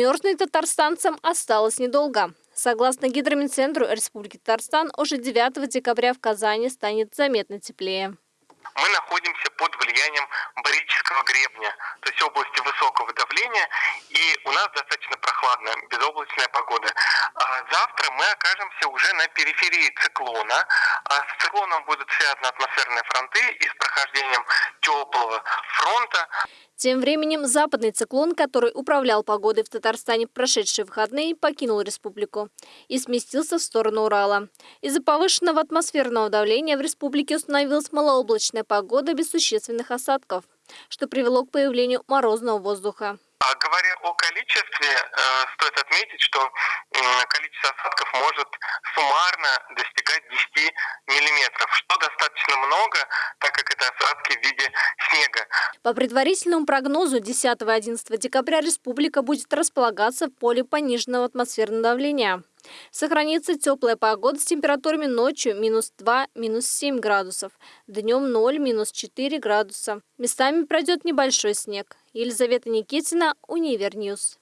Мерзнуть татарстанцам осталось недолго. Согласно Гидромедцентру Республики Татарстан, уже 9 декабря в Казани станет заметно теплее. Мы находимся под влиянием барического гребня, то есть области высокого давления, и у нас достаточно прохладная, безоблачная погода. Завтра мы окажемся уже на периферии циклона. А с циклоном будут связаны атмосферные фронты и с прохождением теплого фронта. Тем временем западный циклон, который управлял погодой в Татарстане в прошедшие выходные, покинул республику и сместился в сторону Урала. Из-за повышенного атмосферного давления в республике установилась малооблачная погода без существенных осадков, что привело к появлению морозного воздуха. А говоря о количестве, э, стоит отметить, что количество осадков может суммарно достигать 10 миллиметров, что достаточно много, так как это осадки в виде снега. По предварительному прогнозу 10-11 декабря республика будет располагаться в поле пониженного атмосферного давления. Сохранится теплая погода с температурами ночью минус 2, минус 7 градусов, днем 0, минус 4 градуса. Местами пройдет небольшой снег. Елизавета Никитина, Универ News.